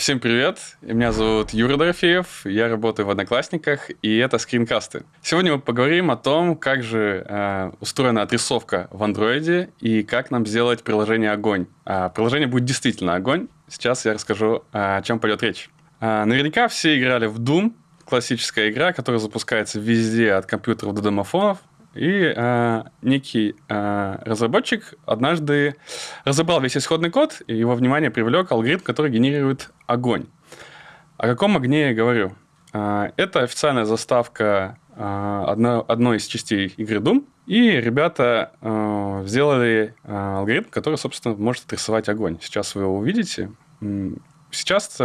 Всем привет, меня зовут Юра Дорофеев, я работаю в Одноклассниках, и это скринкасты. Сегодня мы поговорим о том, как же э, устроена отрисовка в андроиде и как нам сделать приложение «Огонь». А, приложение будет действительно «Огонь». Сейчас я расскажу, о чем пойдет речь. А, наверняка все играли в Doom, классическая игра, которая запускается везде от компьютеров до домофонов. И э, некий э, разработчик однажды разобрал весь исходный код, и его внимание привлек алгоритм, который генерирует огонь. О каком огне я говорю? Э, это официальная заставка э, одно, одной из частей игры Doom, и ребята э, сделали э, алгоритм, который, собственно, может отрисовать огонь. Сейчас вы его увидите. Сейчас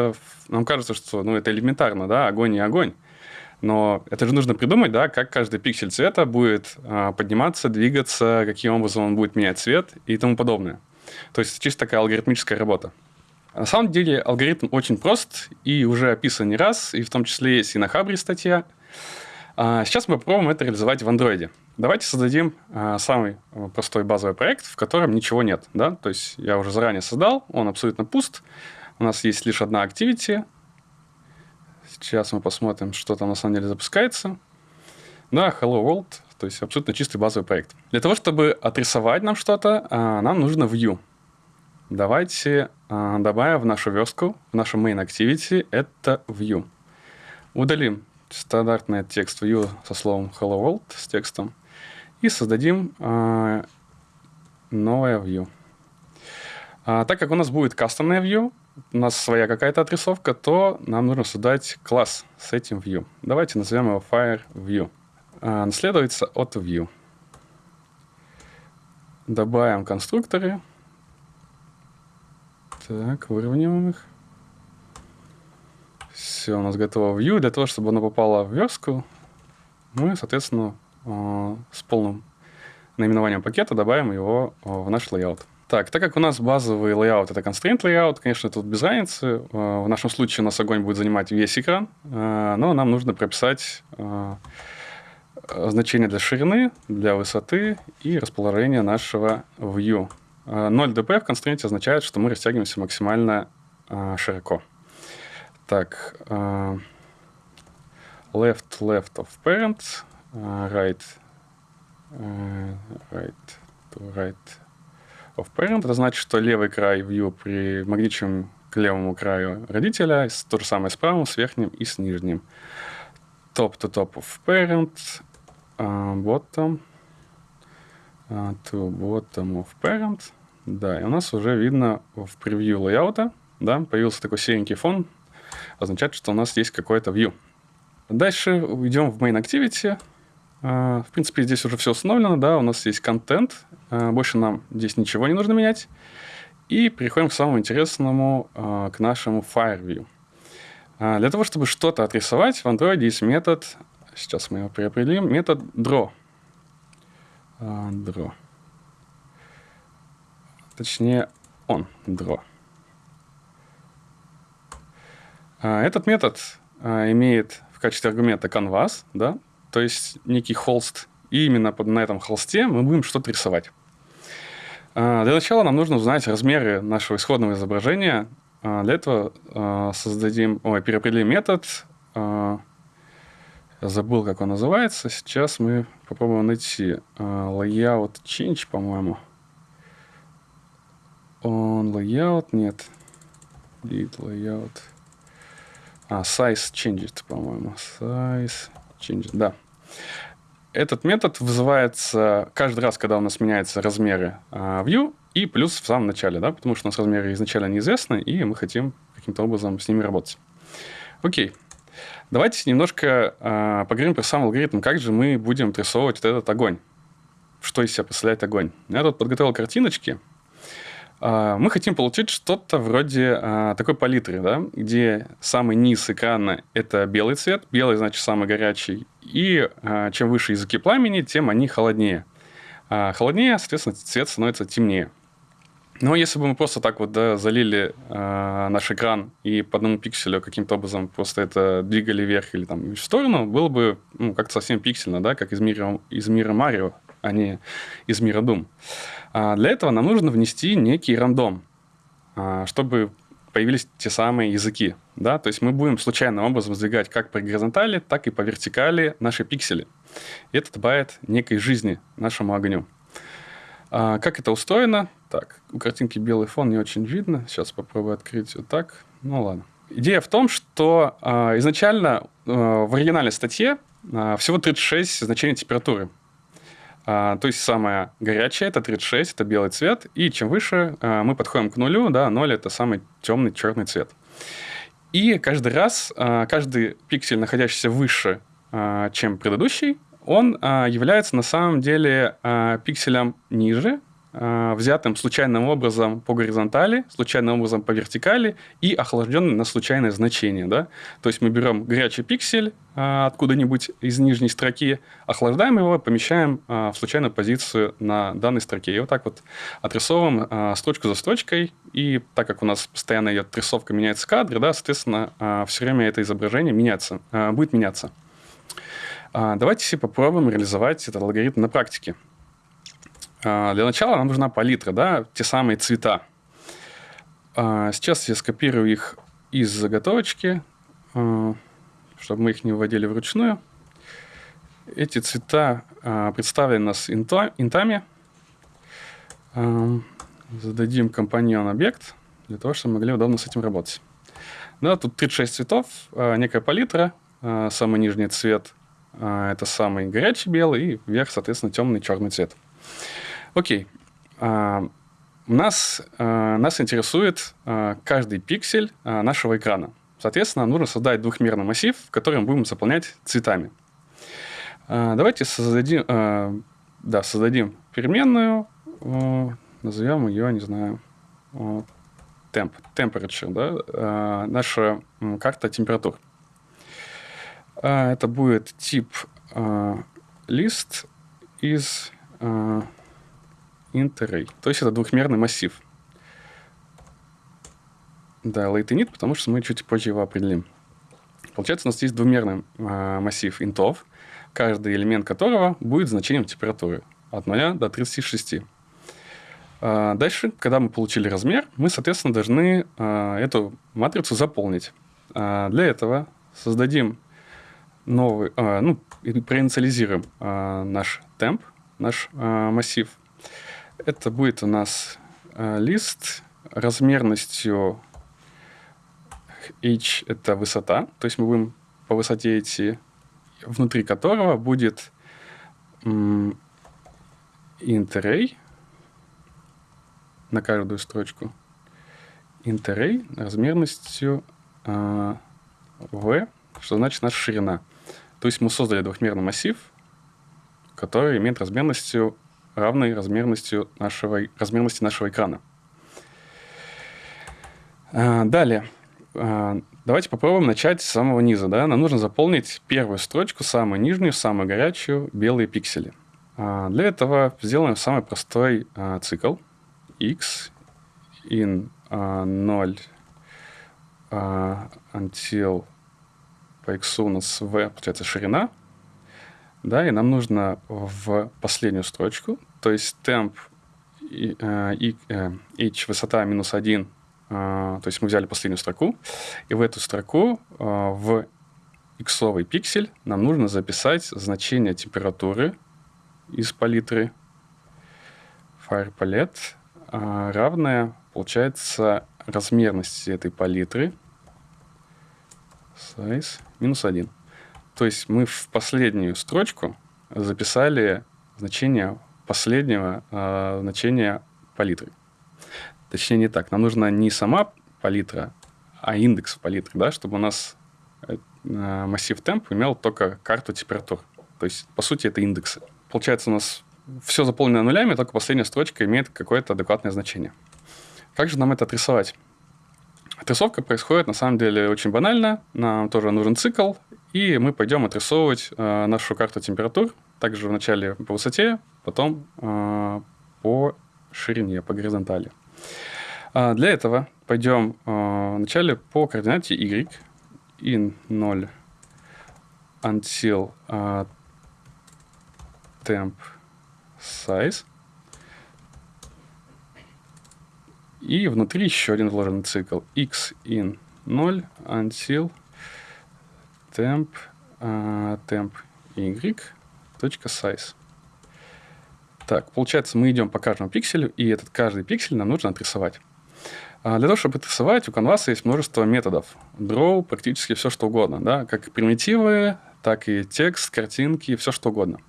нам кажется, что ну, это элементарно, да, огонь и огонь. Но это же нужно придумать, да, как каждый пиксель цвета будет а, подниматься, двигаться, каким образом он будет менять цвет и тому подобное. То есть чисто такая алгоритмическая работа. На самом деле алгоритм очень прост и уже описан не раз, и в том числе есть и на Хабре статья. А сейчас мы попробуем это реализовать в андроиде. Давайте создадим а, самый простой базовый проект, в котором ничего нет. Да? То есть я уже заранее создал, он абсолютно пуст. У нас есть лишь одна activity, Сейчас мы посмотрим, что там на самом деле запускается. Да, Hello World, то есть абсолютно чистый базовый проект. Для того, чтобы отрисовать нам что-то, а, нам нужно view. Давайте а, добавим в нашу верстку, в нашу main activity, это view. Удалим стандартный текст view со словом hello world с текстом и создадим а, новое view. Так как у нас будет кастомное view, у нас своя какая-то отрисовка, то нам нужно создать класс с этим view. Давайте назовем его fire view. А, наследуется от view. Добавим конструкторы. Так, выровняем их. Все, у нас готово view. Для того, чтобы оно попало в верстку, мы, соответственно, а, с полным наименованием пакета добавим его в наш layout. Так, так как у нас базовый layout это constraint layout, конечно, тут без разницы. Э, в нашем случае у нас огонь будет занимать весь экран, э, но нам нужно прописать э, значение для ширины, для высоты и расположения нашего view. 0 dp в constraint означает, что мы растягиваемся максимально широко. Так, left, left of parent, right, right to right of parent. Это значит, что левый край view примагничен к левому краю родителя, то же самое с правым, с верхним и с нижним. Top to top of parent, uh, bottom uh, to bottom of parent. Да, и у нас уже видно в превью лейаута, да, появился такой серенький фон, означает, что у нас есть какой-то view. Дальше идем в main activity, а, в принципе, здесь уже все установлено, да, у нас есть контент, а, больше нам здесь ничего не нужно менять. И переходим к самому интересному, а, к нашему FireView. Для того, чтобы что-то отрисовать, в Android есть метод, сейчас мы его переопределим, метод draw. Draw. Точнее, он draw. Этот метод имеет в качестве аргумента canvas, да, то есть некий холст. И именно на этом холсте мы будем что-то рисовать. А, для начала нам нужно узнать размеры нашего исходного изображения. А, для этого а, создадим, ой, переопределим метод. Я забыл, как он называется. Сейчас мы попробуем найти layout change, по-моему. Он layout, нет. Lead layout. А, size changed, по-моему. Size changed, да. Этот метод вызывается каждый раз, когда у нас меняются размеры uh, view, и плюс в самом начале, да, потому что у нас размеры изначально неизвестны, и мы хотим каким-то образом с ними работать. Окей. Давайте немножко uh, поговорим про сам алгоритм, как же мы будем отрисовывать вот этот огонь. Что из себя представляет огонь. Я тут подготовил картиночки. А, мы хотим получить что-то вроде а, такой палитры, да, где самый низ экрана – это белый цвет, белый, значит, самый горячий, и а, чем выше языки пламени, тем они холоднее. Холоднее, соответственно, цвет становится темнее. Но если бы мы просто так вот да, залили э, наш экран и по одному пикселю каким-то образом просто это двигали вверх или там в сторону, было бы ну, как-то совсем пиксельно, да, как из мира, из мира Марио, а не из мира Doom. А для этого нам нужно внести некий рандом, а, чтобы появились те самые языки. Да? То есть мы будем случайным образом сдвигать как по горизонтали, так и по вертикали наши пиксели. И это добавит некой жизни нашему огню. А, как это устроено? Так, у картинки белый фон не очень видно. Сейчас попробую открыть вот так. Ну ладно. Идея в том, что а, изначально а, в оригинальной статье а, всего 36 значений температуры. А, то есть самая горячая это 36, это белый цвет. И чем выше а, мы подходим к нулю, да, 0 это самый темный черный цвет. И каждый раз, а, каждый пиксель, находящийся выше, чем предыдущий, он является на самом деле а, пикселем ниже, взятым случайным образом по горизонтали, случайным образом по вертикали и охлажденным на случайное значение. Да? То есть мы берем горячий пиксель а, откуда-нибудь из нижней строки, охлаждаем его, помещаем а, в случайную позицию на данной строке. И вот так вот отрисовываем а, строчку за строчкой. И так как у нас постоянно идет отрисовка, меняется кадр, да, соответственно, все время это изображение меняется, будет меняться. А, давайте попробуем реализовать этот алгоритм на практике. А, для начала нам нужна палитра, да, те самые цвета. А, сейчас я скопирую их из заготовочки, чтобы мы их не вводили вручную. Эти цвета представлены у нас интами. Зададим компаньон объект для того, чтобы могли удобно с этим работать. Да, тут 36 цветов, некая палитра, самый нижний цвет – а, это самый горячий белый, и вверх, соответственно, темный черный цвет. Окей. А, нас, а, нас интересует каждый пиксель нашего экрана. Соответственно, нужно создать двухмерный массив, который мы будем заполнять цветами. Давайте создадим, да, создадим переменную, назовем ее, не знаю, темп, temperature, да, наша карта температур. А, это будет тип а, лист из а, int То есть это двухмерный массив. Да, late потому что мы чуть позже его определим. Получается, у нас есть двумерный а, массив интов, каждый элемент которого будет значением температуры от 0 до 36. А, дальше, когда мы получили размер, мы, соответственно, должны а, эту матрицу заполнить. А, для этого создадим новый, а, ну, проинициализируем а, наш темп, наш а, массив. Это будет у нас а, лист размерностью h – это высота, то есть мы будем по высоте идти, внутри которого будет int на каждую строчку. int размерностью э, v, что значит наша ширина. То есть мы создали двухмерный массив, который имеет размерностью равной размерностью нашего, размерности нашего экрана. А, далее. А, давайте попробуем начать с самого низа. Да? Нам нужно заполнить первую строчку, самую нижнюю, самую горячую, белые пиксели. А, для этого сделаем самый простой цикл. x in 0 until по x у нас v, получается, ширина, да, и нам нужно в последнюю строчку, то есть темп и, э, и, э, h высота минус 1, э, то есть мы взяли последнюю строку, и в эту строку в иксовый пиксель нам нужно записать значение температуры из палитры. Fire palette, э, равное, получается, размерности этой палитры – size минус 1. То есть мы в последнюю строчку записали значение последнего э, значения палитры. Точнее, не так. Нам нужна не сама палитра, а индекс палитры, да, чтобы у нас э, массив темп имел только карту температур. То есть, по сути, это индексы. Получается, у нас все заполнено нулями, только последняя строчка имеет какое-то адекватное значение. Как же нам это отрисовать? Отрисовка происходит на самом деле очень банально. Нам тоже нужен цикл, и мы пойдем отрисовывать э, нашу карту температур. Также вначале по высоте, потом э, по ширине, по горизонтали. А для этого пойдем э, вначале по координате y in 0 until uh, temp size И внутри еще один вложенный цикл. x in 0 until temp, uh, temp size. Так, получается, мы идем по каждому пикселю, и этот каждый пиксель нам нужно отрисовать. А для того, чтобы отрисовать, у Canvas есть множество методов. Draw, практически все, что угодно. Да? Как примитивы, так и текст, картинки, все, что угодно.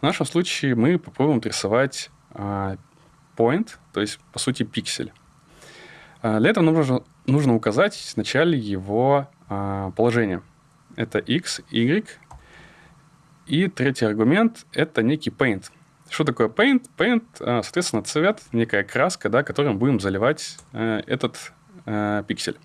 В нашем случае мы попробуем отрисовать а, point, то есть, по сути, пиксель. А, для этого нужно, нужно указать вначале его положение. Это x, y. И третий аргумент – это некий paint – что такое paint? Paint, э, соответственно, цвет, некая краска, да, которым будем заливать э, этот э, пиксель.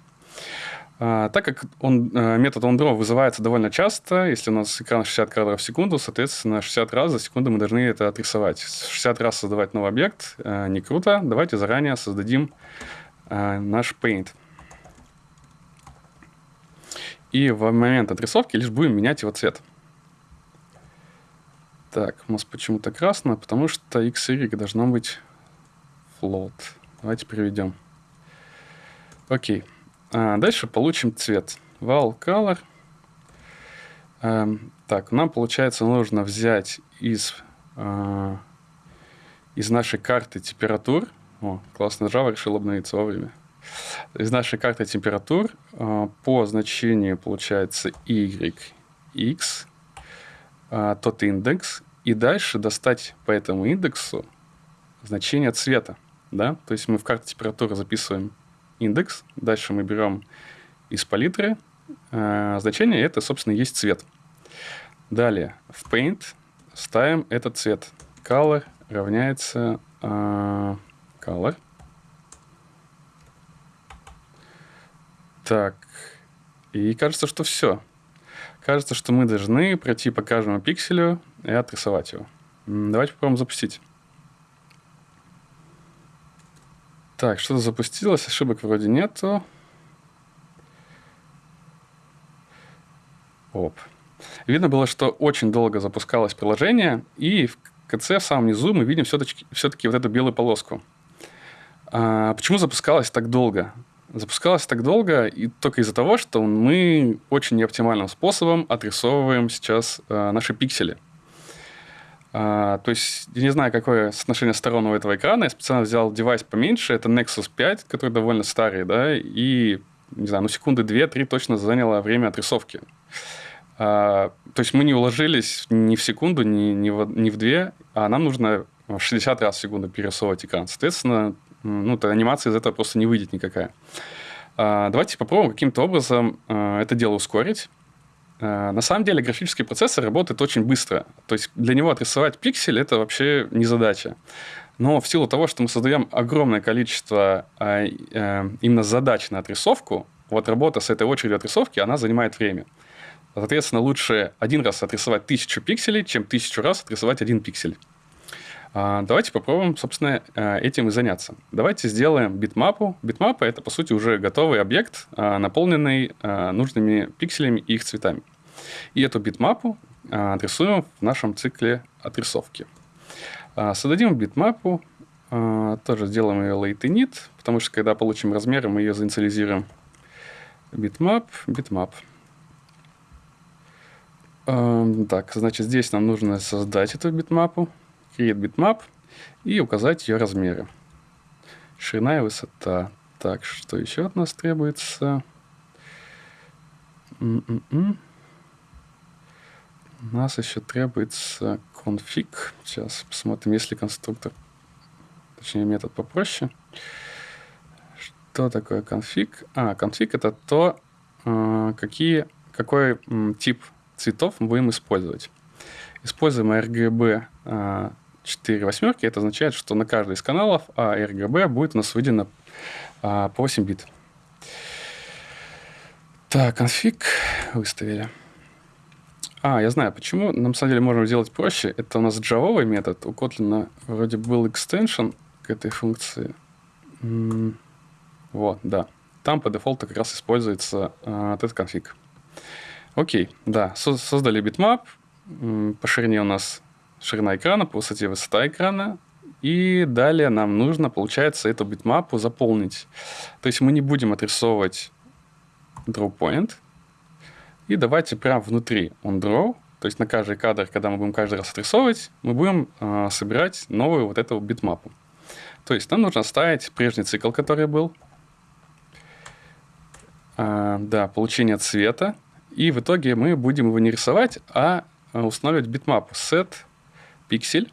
А, так как он, метод onDraw вызывается довольно часто, если у нас экран 60 кадров в секунду, соответственно, 60 раз за секунду мы должны это отрисовать. 60 раз создавать новый объект не круто. Давайте заранее создадим наш Paint. И в момент отрисовки лишь будем менять его цвет. Так, у нас почему-то красно, потому что x y должно быть float. Давайте переведем. Окей. А дальше получим цвет. Val color. Эм, так, нам, получается, нужно взять из, э, из нашей карты температур. О, классно, Java решил обновиться вовремя. Из нашей карты температур э, по значению, получается, y, x, а, тот индекс, и дальше достать по этому индексу значение цвета. Да? То есть мы в карте температуры записываем индекс, дальше мы берем из палитры э, значение, это, собственно, есть цвет. Далее в Paint ставим этот цвет. Color равняется color. Так, и кажется, что все. Кажется, что мы должны пройти по каждому пикселю и отрисовать его. Давайте попробуем запустить. Так, что-то запустилось, ошибок вроде нету. Оп. Видно было, что очень долго запускалось приложение, и в конце, в самом низу, мы видим все-таки все вот эту белую полоску. А почему запускалось так долго? Запускалась так долго и только из-за того, что мы очень неоптимальным способом отрисовываем сейчас э, наши пиксели. А, то есть, я не знаю, какое соотношение сторон у этого экрана. Я специально взял девайс поменьше. Это Nexus 5, который довольно старый, да, и, не знаю, ну, секунды 2-3 точно заняло время отрисовки. А, то есть, мы не уложились ни в секунду, ни, ни, в, ни в две, а нам нужно в 60 раз в секунду перерисовывать экран. Соответственно, ну, то анимация из этого просто не выйдет никакая. А, давайте попробуем каким-то образом а, это дело ускорить. А, на самом деле графический процессор работает очень быстро. То есть для него отрисовать пиксель – это вообще не задача. Но в силу того, что мы создаем огромное количество именно задач на отрисовку, вот работа с этой очередью отрисовки, она занимает время. Соответственно, лучше один раз отрисовать тысячу пикселей, чем тысячу раз отрисовать один пиксель. А, давайте попробуем, собственно, э, этим и заняться. Давайте сделаем битмапу. Битмапа – это, по сути, уже готовый объект, а, наполненный а, нужными пикселями и их цветами. И эту битмапу отрисуем в нашем цикле отрисовки. Создадим битмапу, тоже сделаем ее lateinit, потому что, когда получим размеры, мы ее заинициализируем. Bitmap, bitmap. Так, значит, здесь нам нужно создать эту битмапу create bitmap и указать ее размеры. Ширина и высота. Так, что еще от нас требуется? М -м -м. У нас еще требуется конфиг. Сейчас посмотрим, если конструктор, точнее метод попроще. Что такое конфиг? А, конфиг это то, а, какие, какой тип цветов мы будем использовать. Используем RGB 4 восьмерки, это означает, что на каждый из каналов а RGB будет у нас выделено а, по 8 бит. Так, конфиг выставили. А, я знаю, почему. На самом деле можем сделать проще. Это у нас джавовый метод. У Kotlin вроде был extension к этой функции. Вот, да. Там по дефолту как раз используется а, этот конфиг. Окей, да, создали bitmap. По ширине у нас ширина экрана, по высоте высота экрана. И далее нам нужно, получается, эту битмапу заполнить. То есть мы не будем отрисовывать draw point. И давайте прямо внутри on draw, то есть на каждый кадр, когда мы будем каждый раз отрисовывать, мы будем э, собирать новую вот эту битмапу. То есть нам нужно оставить прежний цикл, который был. Э, да, получение цвета. И в итоге мы будем его не рисовать, а устанавливать битмапу set pixel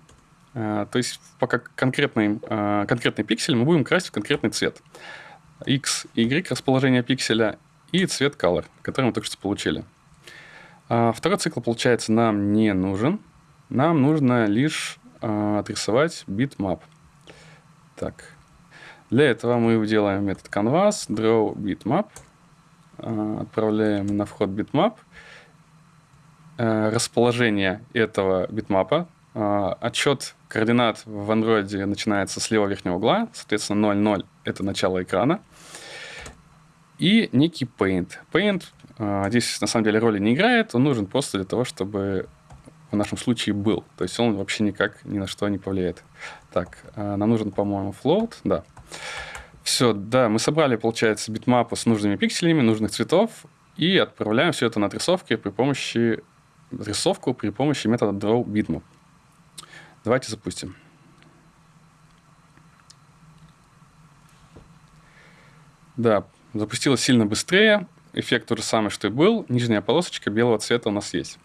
Э, то есть пока конкретный, э, конкретный пиксель мы будем красить в конкретный цвет. X, Y расположение пикселя и цвет color, который мы только что получили. А второй цикл, получается, нам не нужен. Нам нужно лишь отрисовать bitmap. Так. Для этого мы делаем метод canvas, draw bitmap. Отправляем на вход bitmap. Расположение этого битмапа а, отчет координат в Android начинается с левого верхнего угла, соответственно, 0,0 — это начало экрана. И некий paint. Paint а, здесь на самом деле роли не играет, он нужен просто для того, чтобы в нашем случае был. То есть он вообще никак ни на что не повлияет. Так, а, нам нужен, по-моему, float, да. Все, да, мы собрали, получается, битмапу с нужными пикселями, нужных цветов, и отправляем все это на отрисовки при помощи отрисовку при помощи метода drawBitmap. Давайте запустим. Да, запустилось сильно быстрее. Эффект тот же самый, что и был. Нижняя полосочка белого цвета у нас есть.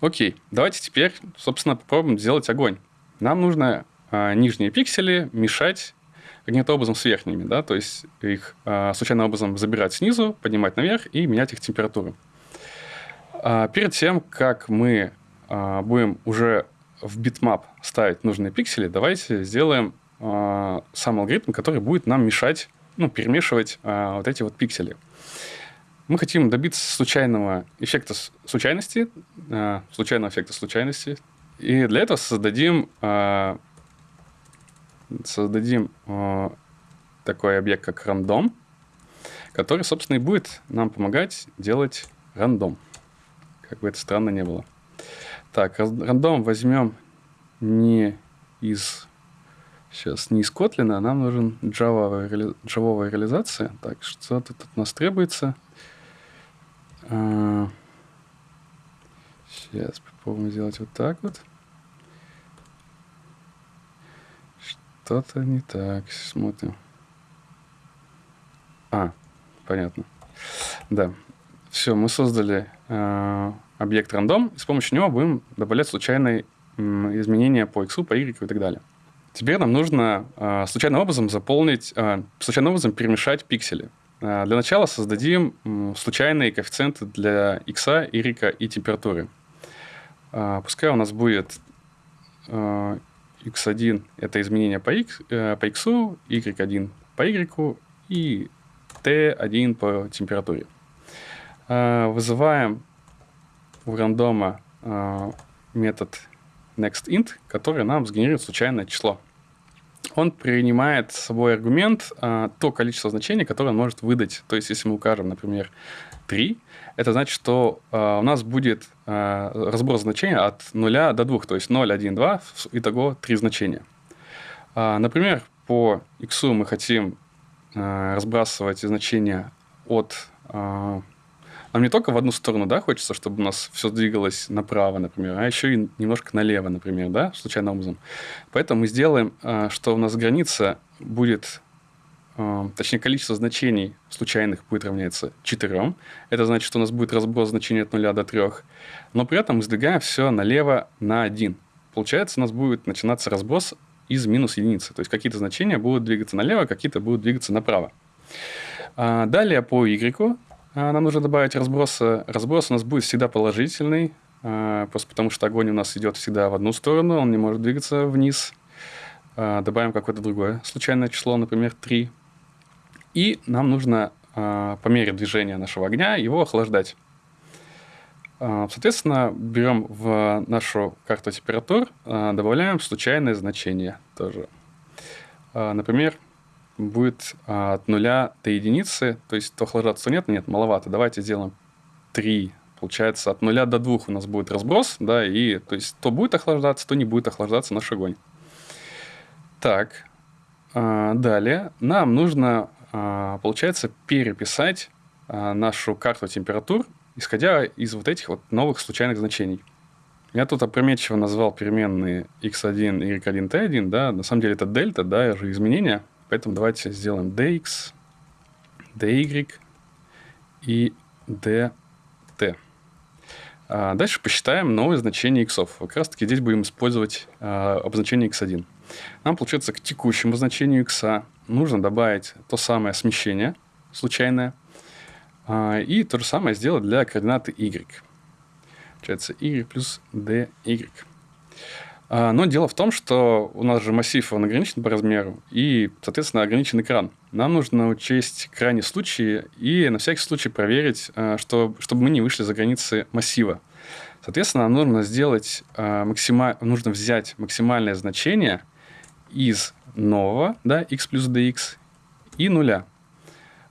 Окей, давайте теперь, собственно, попробуем сделать огонь. Нам нужно а, нижние пиксели мешать каким-то образом с верхними, да, то есть их а, случайным образом забирать снизу, поднимать наверх и менять их температуру. А, перед тем, как мы а, будем уже в bitmap ставить нужные пиксели, давайте сделаем э, сам алгоритм, который будет нам мешать, ну, перемешивать э, вот эти вот пиксели. Мы хотим добиться случайного эффекта случайности, э, случайного эффекта случайности, и для этого создадим, э, создадим э, такой объект, как рандом, который, собственно, и будет нам помогать делать рандом. Как бы это странно не было. Так, рандом возьмем не из сейчас не из Kotlin, а нам нужен Java, Java реализация. Так, что тут от нас требуется? А, сейчас попробуем сделать вот так вот. Что-то не так. Смотрим. А, понятно. Да. Все, мы создали э, объект рандом, и с помощью него будем добавлять случайные изменения по x, по y и так далее. Теперь нам нужно э, случайным образом заполнить, э, случайным образом перемешать пиксели. Э, для начала создадим э, случайные коэффициенты для x, y и температуры. Э, пускай у нас будет э, x1 – это изменение по x, э, по x, y1 по y и t1 по температуре. Э, вызываем в рандома э, метод nextInt, который нам сгенерирует случайное число. Он принимает с собой аргумент э, то количество значений, которое он может выдать. То есть, если мы укажем, например, 3, это значит, что э, у нас будет э, разброс значений от 0 до 2, то есть 0, 1, 2, итого 3 значения. Э, например, по x мы хотим э, разбрасывать значения от э, нам не только в одну сторону, да, хочется, чтобы у нас все двигалось направо, например, а еще и немножко налево, например, да, случайным образом. Поэтому мы сделаем, а, что у нас граница будет а, точнее, количество значений случайных будет равняться 4. Это значит, что у нас будет разброс значений от 0 до 3. Но при этом мы сдвигаем все налево на 1. Получается, у нас будет начинаться разброс из минус единицы. То есть какие-то значения будут двигаться налево, какие-то будут двигаться направо. А, далее по y нам нужно добавить разброс. Разброс у нас будет всегда положительный, а, просто потому что огонь у нас идет всегда в одну сторону, он не может двигаться вниз. А, добавим какое-то другое случайное число, например, 3. И нам нужно по мере движения нашего огня его охлаждать. Соответственно, берем в нашу карту температур, добавляем случайное значение тоже. Например, будет а, от нуля до единицы, то есть то охлаждаться нет, нет, маловато, давайте сделаем 3. Получается, от нуля до двух у нас будет разброс, да, и то есть то будет охлаждаться, то не будет охлаждаться наш огонь. Так, а, далее нам нужно, а, получается, переписать нашу карту температур, исходя из вот этих вот новых случайных значений. Я тут опрометчиво назвал переменные x1, y1, t1, да, на самом деле это дельта, да, же изменения, поэтому давайте сделаем dx, dy и dt. А дальше посчитаем новые значения x. Как раз таки здесь будем использовать а, обозначение x1. Нам, получается, к текущему значению x нужно добавить то самое смещение случайное, а, и то же самое сделать для координаты y. Получается y плюс dy. А, но дело в том, что у нас же массив он ограничен по размеру и, соответственно, ограничен экран. Нам нужно учесть крайние случаи и на всякий случай проверить, а, что, чтобы мы не вышли за границы массива. Соответственно, нам нужно сделать максима... нужно взять максимальное значение из нового, да, x плюс dx, и нуля.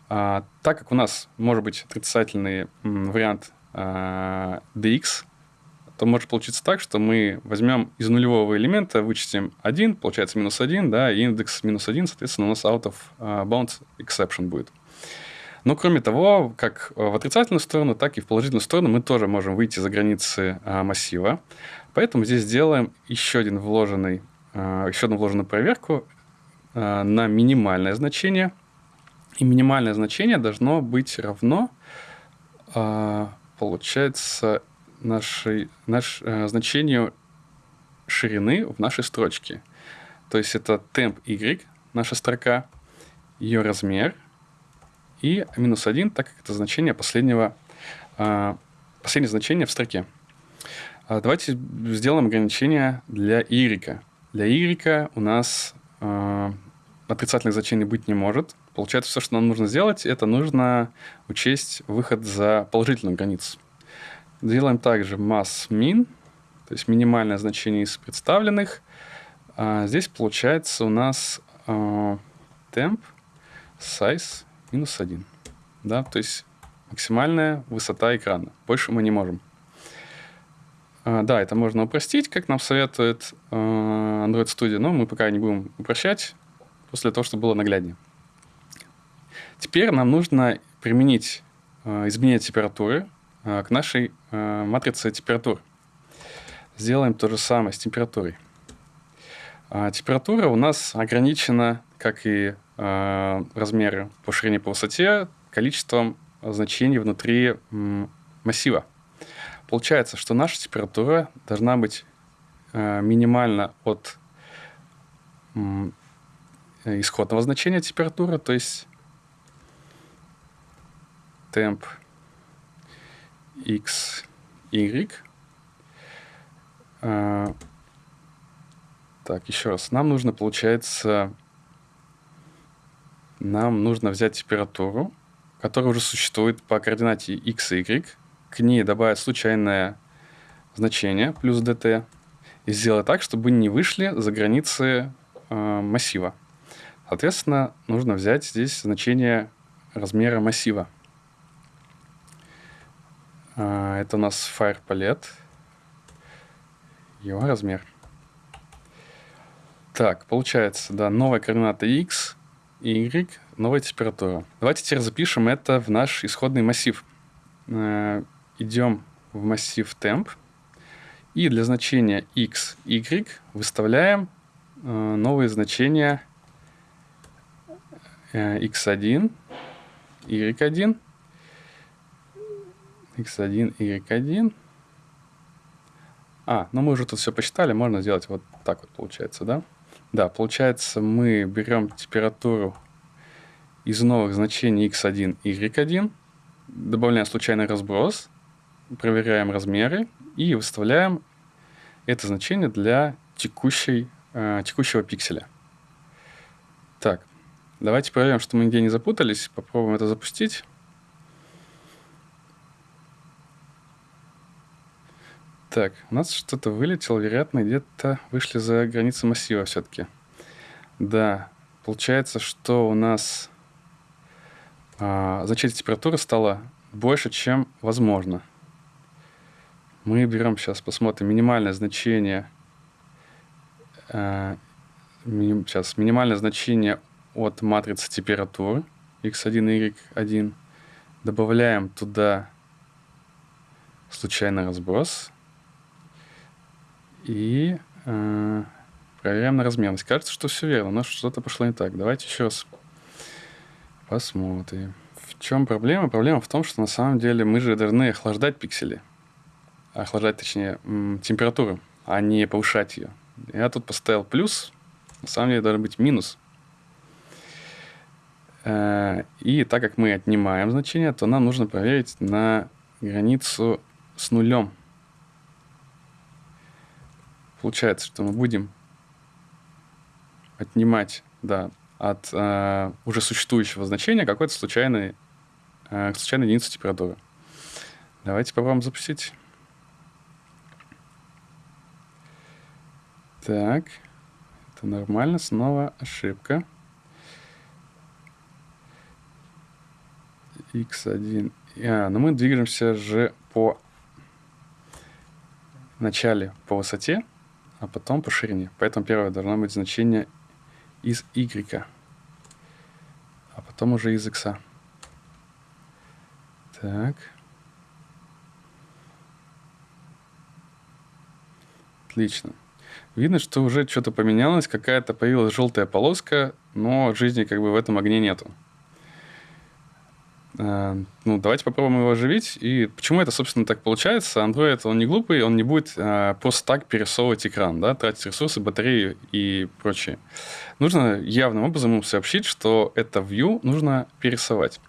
А, так как у нас может быть отрицательный вариант а, dx, то может получиться так, что мы возьмем из нулевого элемента, вычтем 1, получается минус 1, да, и индекс минус 1, соответственно, у нас out of а, bounds exception будет. Но кроме того, как в отрицательную сторону, так и в положительную сторону мы тоже можем выйти за границы а, массива. Поэтому здесь сделаем еще один вложенный, еще одну вложенную проверку на минимальное значение – и минимальное значение должно быть равно, получается, нашей, наш, э, значению ширины в нашей строчке. То есть это темп y, наша строка, ее размер и минус 1, так как это значение последнего, а, последнее значение в строке. А давайте сделаем ограничение для y. Для y у нас отрицательных значений быть не может. Получается, все, что нам нужно сделать, это нужно учесть выход за положительную границу. Делаем также mass min, то есть минимальное значение из представленных. А здесь получается у нас э, temp size минус 1. Да, то есть максимальная высота экрана. Больше мы не можем. А, да, это можно упростить, как нам советует э, Android Studio, но мы пока не будем упрощать после того, чтобы было нагляднее. Теперь нам нужно применить э, изменение температуры к нашей э, матрице температур. Сделаем то же самое с температурой. А, температура у нас ограничена, как и размеры по ширине по высоте, количеством значений внутри массива. Получается, что наша температура должна быть минимально от исходного значения температуры, то есть темп x, y. А, так, еще раз. Нам нужно, получается, нам нужно взять температуру, которая уже существует по координате x и y, к ней добавить случайное значение плюс dt и сделать так, чтобы не вышли за границы э, массива. Соответственно, нужно взять здесь значение размера массива. А, это у нас Fire Palette. Его размер. Так, получается, да, новая координата x, y, новая температура. Давайте теперь запишем это в наш исходный массив. Э, идем в массив temp. И для значения x, y выставляем э, новые значения x1, y1, x1, y1. А, ну мы уже тут все посчитали, можно сделать вот так вот получается, да? Да, получается мы берем температуру из новых значений x1, y1, добавляем случайный разброс, проверяем размеры и выставляем это значение для текущей, э, текущего пикселя. Так, Давайте проверим, что мы нигде не запутались. Попробуем это запустить. Так, у нас что-то вылетело, вероятно, где-то вышли за границы массива все-таки. Да, получается, что у нас а, значение температуры стало больше, чем возможно. Мы берем сейчас, посмотрим минимальное значение а, сейчас минимальное значение от матрицы температур x1, y1. Добавляем туда случайный разброс. И э, проверяем на размерность. Кажется, что все верно, но что-то пошло не так. Давайте еще раз посмотрим. В чем проблема? Проблема в том, что на самом деле мы же должны охлаждать пиксели. Охлаждать, точнее, температуру, а не повышать ее. Я тут поставил плюс, на самом деле должен быть минус. Э, и так как мы отнимаем значение, то нам нужно проверить на границу с нулем. Получается, что мы будем отнимать да, от э, уже существующего значения какой-то случайный, э, случайной единицу температуры. Давайте попробуем запустить. Так, это нормально, снова ошибка. x1. А, но мы двигаемся же по начале по высоте, а потом по ширине. Поэтому первое должно быть значение из y, а потом уже из x. Так. Отлично. Видно, что уже что-то поменялось, какая-то появилась желтая полоска, но жизни как бы в этом огне нету. Э, ну, давайте попробуем его оживить. И почему это, собственно, так получается? Android, он не глупый, он не будет а, просто так перерисовывать экран, да, тратить ресурсы, батарею и прочее. Нужно явным образом ему сообщить, что это view нужно перерисовать.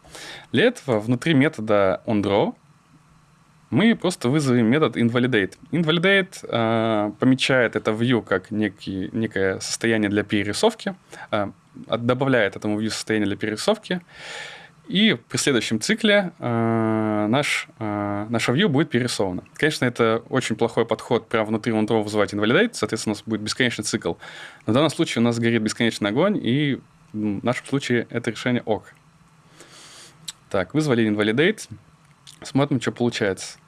Для этого внутри метода onDraw мы просто вызовем метод invalidate. Invalidate э, помечает это view как некий, некое состояние для перерисовки, э, добавляет этому view состояние для перерисовки, и при следующем цикле э, наш, э, наша view будет перерисована. Конечно, это очень плохой подход прямо внутри OneDraw вызывать invalidate, соответственно, у нас будет бесконечный цикл. Но в данном случае у нас горит бесконечный огонь, и в нашем случае это решение ок. Так, вызвали invalidate, смотрим, что получается.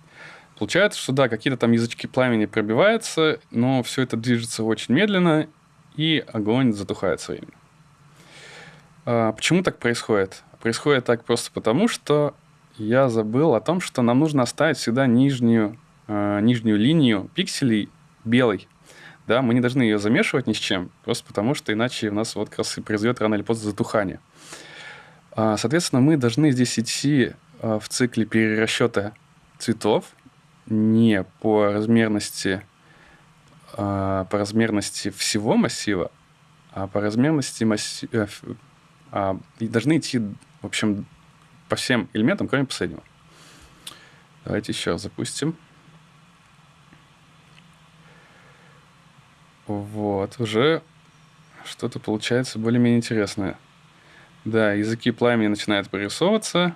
Получается, что да, какие-то там язычки пламени пробиваются, но все это движется очень медленно, и огонь затухает временем. А, почему так происходит? Происходит так просто потому, что я забыл о том, что нам нужно оставить всегда нижнюю, э, нижнюю линию пикселей белой. Да, мы не должны ее замешивать ни с чем, просто потому что иначе у нас вот как раз и произойдет рано или поздно затухание. А, соответственно, мы должны здесь идти а, в цикле перерасчета цветов не по размерности, а, по размерности всего массива, а по размерности массива, э, должны идти в общем, по всем элементам, кроме последнего. Давайте еще запустим. Вот, уже что-то получается более-менее интересное. Да, языки пламени начинают прорисовываться,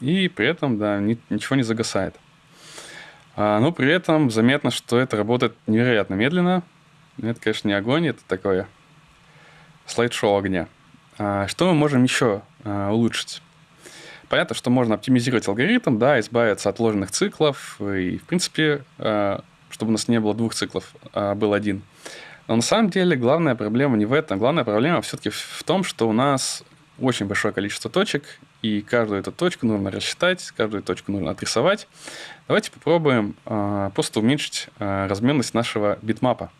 и при этом, да, ни, ничего не загасает. А, но при этом заметно, что это работает невероятно медленно. Это, конечно, не огонь, это такое слайд-шоу огня. А, что мы можем еще а, улучшить? Понятно, что можно оптимизировать алгоритм, да, избавиться от ложных циклов, и, в принципе, а, чтобы у нас не было двух циклов, а был один. Но на самом деле главная проблема не в этом. Главная проблема все-таки в том, что у нас очень большое количество точек, и каждую эту точку нужно рассчитать, каждую точку нужно отрисовать. Давайте попробуем э, просто уменьшить э, размерность нашего битмапа.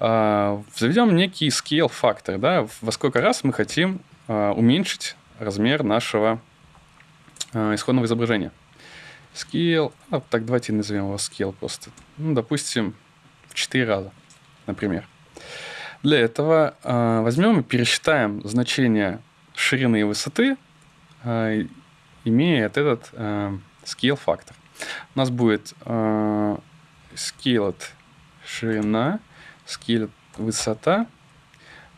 А, заведем некий scale фактор, да, во сколько раз мы хотим а, уменьшить размер нашего а, исходного изображения. Scale, а, так давайте назовем его scale просто. Ну, допустим, в 4 раза, например. Для этого э, возьмем и пересчитаем значение ширины и высоты, э, имея этот э, scale фактор. У нас будет э, scale ширина скелет высота.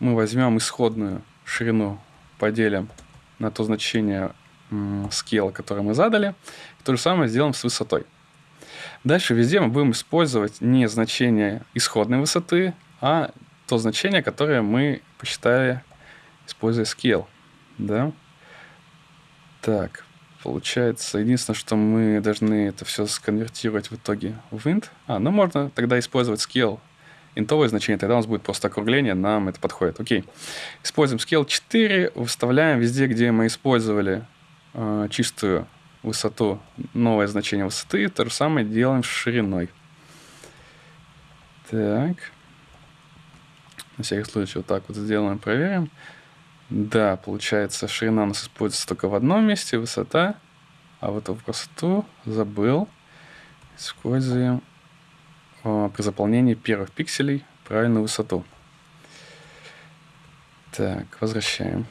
Мы возьмем исходную ширину, поделим на то значение скилла, которое мы задали. И то же самое сделаем с высотой. Дальше везде мы будем использовать не значение исходной высоты, а то значение, которое мы посчитали, используя scale. Да? Так, получается, единственное, что мы должны это все сконвертировать в итоге в int. А, ну можно тогда использовать scale интовое значение, тогда у нас будет просто округление, нам это подходит. Окей. Используем scale 4, выставляем везде, где мы использовали э, чистую высоту, новое значение высоты, то же самое делаем с шириной. Так. На всякий случай вот так вот сделаем, проверим. Да, получается, ширина у нас используется только в одном месте, высота. А вот эту высоту забыл. Используем при заполнении первых пикселей правильную высоту. Так, возвращаем.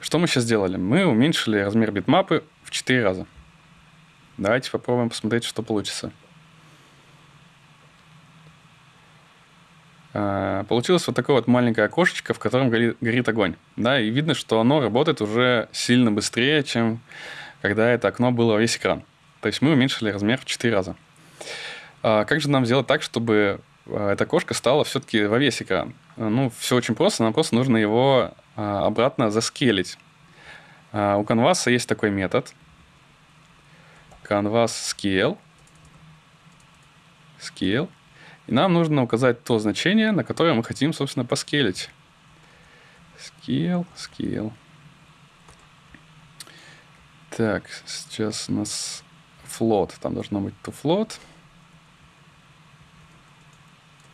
Что мы сейчас сделали? Мы уменьшили размер битмапы в 4 раза. Давайте попробуем посмотреть, что получится. А, получилось вот такое вот маленькое окошечко, в котором горит, огонь. Да, и видно, что оно работает уже сильно быстрее, чем когда это окно было весь экран. То есть мы уменьшили размер в 4 раза. А как же нам сделать так, чтобы а, эта окошко стала все-таки во весь экран? Ну, все очень просто, нам просто нужно его а, обратно заскелить. У Canvas есть такой метод. Canvas scale. Scale. И нам нужно указать то значение, на которое мы хотим, собственно, поскелить. Scale, scale. Так, сейчас у нас float. Там должно быть to float.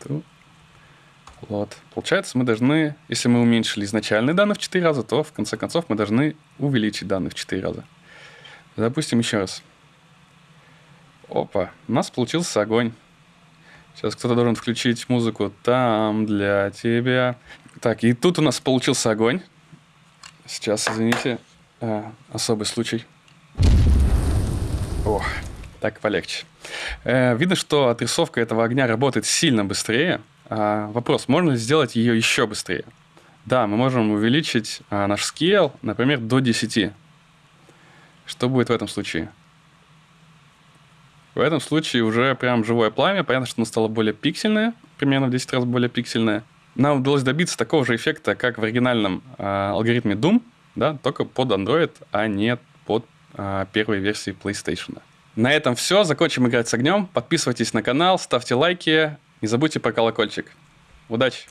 Float. Получается, мы должны, если мы уменьшили изначальные данные в 4 раза, то в конце концов мы должны увеличить данные в 4 раза. Запустим еще раз. Опа, у нас получился огонь. Сейчас кто-то должен включить музыку там для тебя. Так, и тут у нас получился огонь. Сейчас, извините, а, особый случай. О, так полегче. Э, видно, что отрисовка этого огня работает сильно быстрее. А, вопрос, можно ли сделать ее еще быстрее? Да, мы можем увеличить а, наш scale, например, до 10. Что будет в этом случае? В этом случае уже прям живое пламя. Понятно, что оно стало более пиксельное, примерно в 10 раз более пиксельное. Нам удалось добиться такого же эффекта, как в оригинальном э, алгоритме Doom, да, только под Android, а не под первой версии PlayStation. На этом все. Закончим играть с огнем. Подписывайтесь на канал, ставьте лайки. Не забудьте про колокольчик. Удачи!